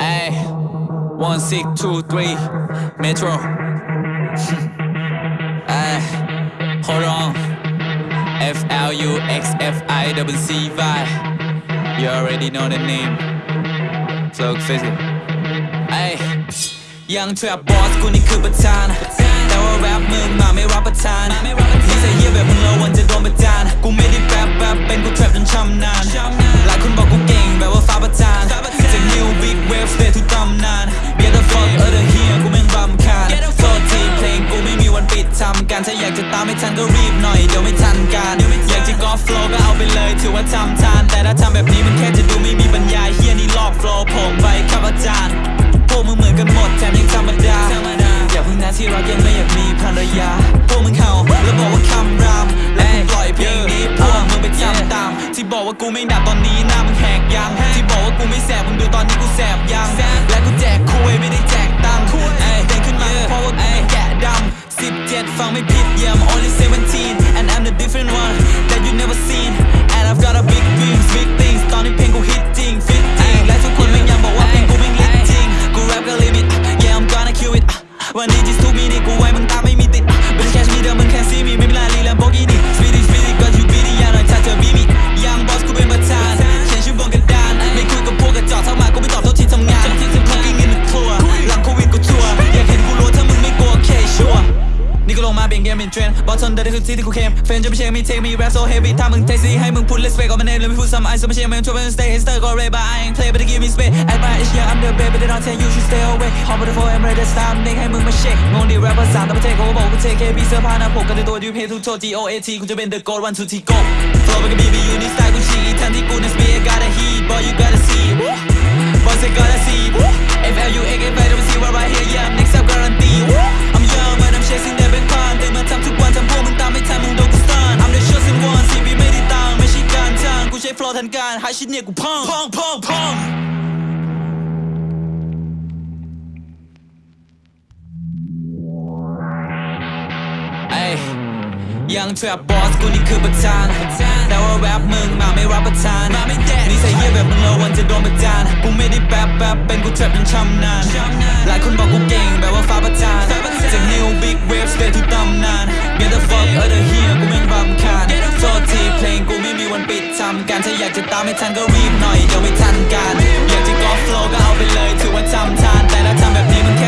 Ay, one six two three Metro. Ay, hold on. F L U X F I W C Y. You already know the name. Flow Physical. Ay, ยังแทรปบอสกูนี่คือประธาน แต่ว่าแรปมึงมาไม่รับประทานนิสัยเหี้ยแบบ ำการถ้าอยากจะตามไม่ทันก็รีบหน่อย เดี๋ยวไม่ทันการอยากจะกอล์ฟโฟล์ก็เอาไปเลย ถือว่าทำทาน แต่ถ้าทำแบบนี้มันแค่จะดูไม่มีปัญญาเฮียนี่ลอกโฟล์ผมไปครับอาจารย์พวกมึงเหมือนกันหมดแถมยังธรรมดาอย่าเพิ่งนะที่รักยังไม่อยากมีภรรยาพวกมึงเห่าแล้วบอกว่าคำรามและกูปล่อยเพลงนี้พวกมึงไปจำตาม ที่บอกว่ากูไม่ดับตอนนี้หน้ามึงแหกยังที่บอกว่ากูไม่แสบ ำ17 ฟังไม่ผิด yeah I'm only 17 and I'm the different one that you never seen and I've got a big dreams big things ตอนนี้เพลงกูฮิตจริงฟิตจริงและทุกคนแม่งยังบอกว่าเพลงกูแม่งลิตจริง กูแรปก็ลิมิต yeah I'm gonna kill it วันนี้ just two minutes กู นี่ก็ลงมาเปลี่ยนเกมเป็นเทรนด์บอสทนได้คือที่ที่กูเข้มเฟนจะไม่ใช่มีเทคมีแรปโซเฮฟวี่ถ้ามึงเทซี่ให้มึงพูด let's fake on my name แล้วไม่พูดซ้ำไอ้สมัยเชื่อมันชวนมัน stay hister ก็ ray but I ain't play but they give me space at my age yeah I'm the baby they don't tell you should stay away hop on the floor I'm ready to stop เด็กให้มึงมาเช็คงงดีแรปภาษาต่างประเทศเขาบอกกูเทเคพีเสื้อผ้าหน้าผมกันในตัวดิวเพย์ทุกโชว์ G O A T กูจะเป็น the gold one two T go flow เป็นกับ BB อยู่นี่สไตล์กูฉีกทันที่กู next beat I gotta heat boy you gotta see จ้างกูใช้ flow ทันการหาชิดเนี่ยกูพังพังพังพังเอ้ยยังแทรปบอสกูนี่คือประธาน แต่ว่าแรปมึงมาไม่รับประทานนิสัยเหี้ยแบบมึงระวังจะโดนประจานกูไม่ได้แป๊บแป๊บเป็นกูแทรปจนชำนาญหลายคนบอกกูเก่งแบบว่าฟ้าประทานจาก new big wave stay ทุกตำนาน Get the fuck out of กันถ้าอยากจะตามให้ทันก็รีบหน่อยเดี๋ยวไม่ทันการอยากจะกอล์ฟโฟล์ก็เอาไปเลยถือว่าจำทานแต่ถ้าทำแบบนี้มันแค่